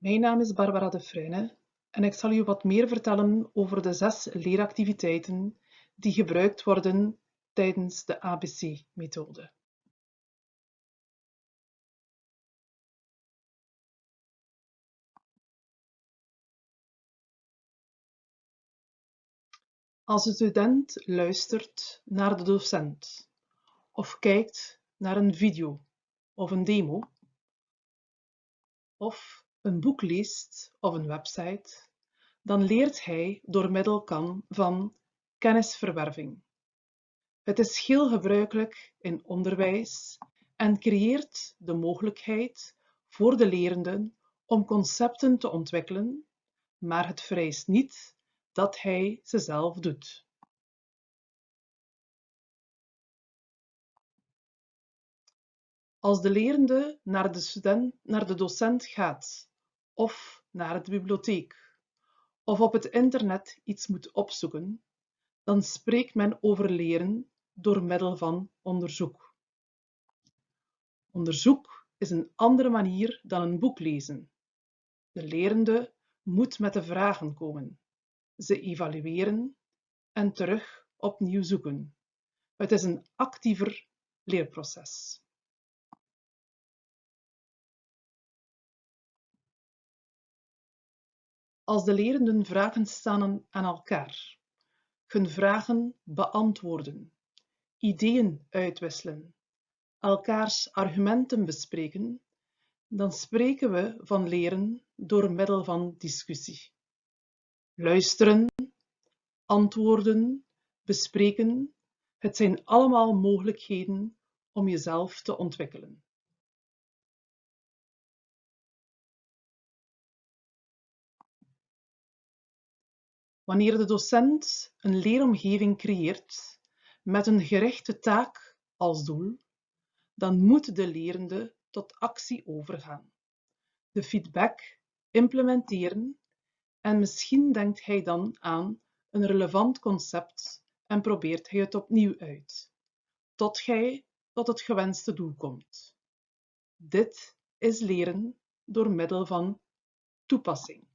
Mijn naam is Barbara de Fruyne en ik zal u wat meer vertellen over de zes leeractiviteiten die gebruikt worden tijdens de ABC-methode. Als de student luistert naar de docent of kijkt naar een video of een demo of een boek leest of een website, dan leert hij door middel van kennisverwerving. Het is heel gebruikelijk in onderwijs en creëert de mogelijkheid voor de lerenden om concepten te ontwikkelen, maar het vereist niet dat hij ze zelf doet. Als de lerende naar de, student, naar de docent gaat of naar de bibliotheek of op het internet iets moet opzoeken, dan spreekt men over leren door middel van onderzoek. Onderzoek is een andere manier dan een boek lezen. De lerende moet met de vragen komen, ze evalueren en terug opnieuw zoeken. Het is een actiever leerproces. Als de lerenden vragen stellen aan elkaar, hun vragen beantwoorden, ideeën uitwisselen, elkaars argumenten bespreken, dan spreken we van leren door middel van discussie. Luisteren, antwoorden, bespreken, het zijn allemaal mogelijkheden om jezelf te ontwikkelen. Wanneer de docent een leeromgeving creëert met een gerichte taak als doel, dan moet de lerende tot actie overgaan, de feedback implementeren en misschien denkt hij dan aan een relevant concept en probeert hij het opnieuw uit, tot hij tot het gewenste doel komt. Dit is leren door middel van toepassing.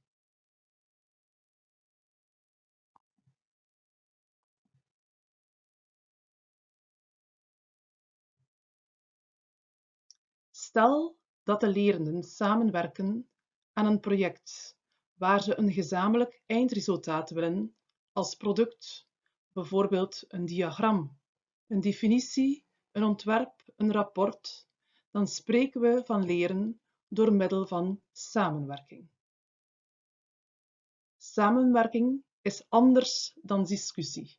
Stel dat de lerenden samenwerken aan een project waar ze een gezamenlijk eindresultaat willen als product, bijvoorbeeld een diagram, een definitie, een ontwerp, een rapport, dan spreken we van leren door middel van samenwerking. Samenwerking is anders dan discussie.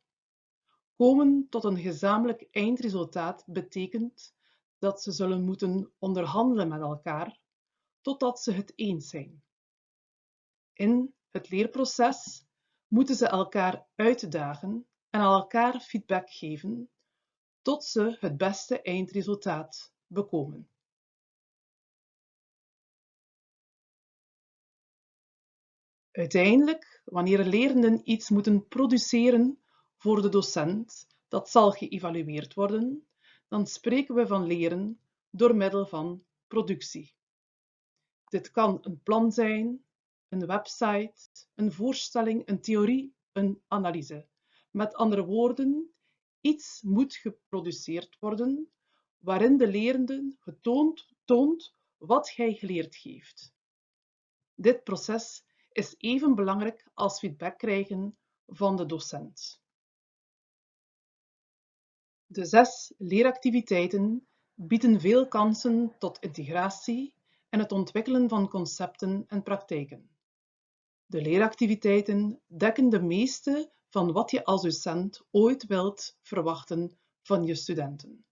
Komen tot een gezamenlijk eindresultaat betekent dat ze zullen moeten onderhandelen met elkaar totdat ze het eens zijn. In het leerproces moeten ze elkaar uitdagen en elkaar feedback geven tot ze het beste eindresultaat bekomen. Uiteindelijk, wanneer lerenden iets moeten produceren voor de docent, dat zal geëvalueerd worden, dan spreken we van leren door middel van productie. Dit kan een plan zijn, een website, een voorstelling, een theorie, een analyse. Met andere woorden, iets moet geproduceerd worden waarin de lerende getoond toont wat hij geleerd heeft. Dit proces is even belangrijk als feedback krijgen van de docent. De zes leeractiviteiten bieden veel kansen tot integratie en het ontwikkelen van concepten en praktijken. De leeractiviteiten dekken de meeste van wat je als docent ooit wilt verwachten van je studenten.